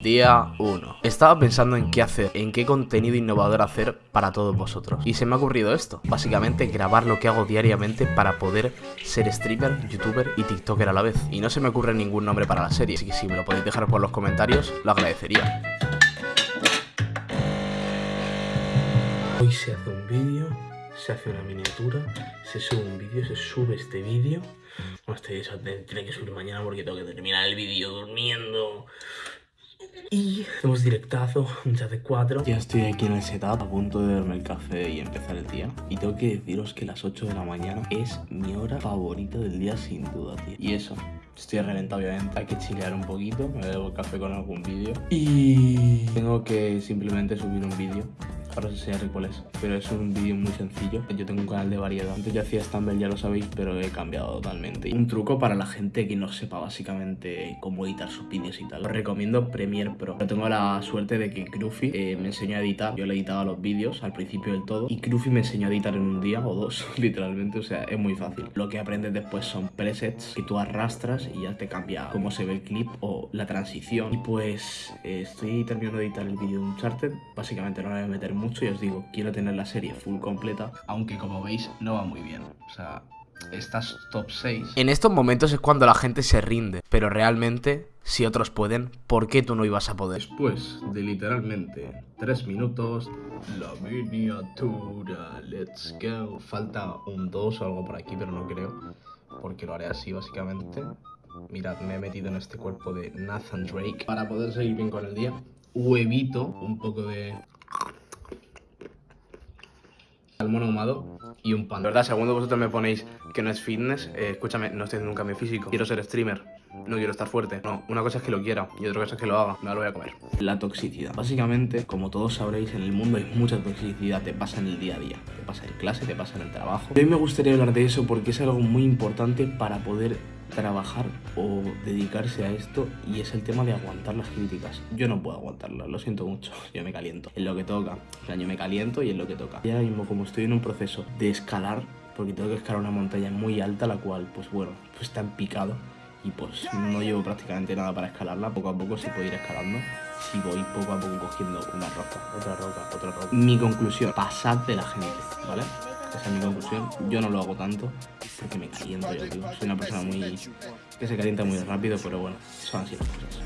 Día 1 Estaba pensando en qué hacer, en qué contenido innovador hacer para todos vosotros. Y se me ha ocurrido esto. Básicamente grabar lo que hago diariamente para poder ser streamer, youtuber y tiktoker a la vez. Y no se me ocurre ningún nombre para la serie Así que si me lo podéis dejar por los comentarios, lo agradecería. Hoy se hace un vídeo, se hace una miniatura, se sube un vídeo, se sube este vídeo. Eso, tiene que subir mañana porque tengo que terminar el vídeo durmiendo y hacemos directazo, chat de 4 Ya estoy aquí en el setup, a punto de darme el café y empezar el día. Y tengo que deciros que las 8 de la mañana es mi hora favorita del día sin duda, tío Y eso, estoy reventado obviamente, hay que chilear un poquito Me bebo café con algún vídeo. Y tengo que simplemente subir un vídeo ahora os enseñaré cuál es Pero es un vídeo muy sencillo. Yo tengo un canal de variedad. Antes yo hacía Stumble, ya lo sabéis, pero he cambiado totalmente. Un truco para la gente que no sepa básicamente cómo editar sus vídeos y tal. Os recomiendo Premiere Pro. Yo tengo la suerte de que Cruffy eh, me enseñó a editar. Yo le editaba los vídeos al principio del todo Y Cruffy me enseñó a editar en un día o dos, literalmente. O sea, es muy fácil. Lo que aprendes después son presets que tú arrastras y ya te cambia cómo se ve el clip o la transición. Y pues eh, estoy terminando de editar el vídeo de Uncharted. Básicamente no voy a meter mucho y os digo, quiero tener la serie full completa, aunque como veis no va muy bien. O sea, estas top 6. En estos momentos es cuando la gente se rinde, pero realmente, si otros pueden, ¿por qué tú no ibas a poder? Después de literalmente 3 minutos, la miniatura, let's go. Falta un 2 o algo por aquí, pero no creo, porque lo haré así básicamente. Mirad, me he metido en este cuerpo de Nathan Drake para poder seguir bien con el día. Huevito, un poco de salmón ahumado y un pan. De verdad, segundo vosotros me ponéis que no es fitness, eh, escúchame, no estoy haciendo un cambio físico. Quiero ser streamer, no quiero estar fuerte. No, una cosa es que lo quiera y otra cosa es que lo haga. Me lo voy a comer. La toxicidad. Básicamente, como todos sabréis, en el mundo hay mucha toxicidad. Te pasa en el día a día. Te pasa en clase, te pasa en el trabajo. A mí me gustaría hablar de eso porque es algo muy importante para poder trabajar o dedicarse a esto y es el tema de aguantar las críticas. Yo no puedo aguantarlas, lo siento mucho, yo me caliento. Es lo que toca, o sea, yo me caliento y es lo que toca. Y ahora mismo como estoy en un proceso de escalar, porque tengo que escalar una montaña muy alta, la cual, pues bueno, pues está en picado y pues no llevo prácticamente nada para escalarla, poco a poco se puede ir escalando si voy poco a poco cogiendo una roca, otra roca, otra roca. Mi conclusión, pasad de la gente, ¿vale? Esa es mi conclusión. Yo no lo hago tanto porque me caliento yo, tío. Soy una persona muy... que se calienta muy rápido, pero bueno, son así las cosas.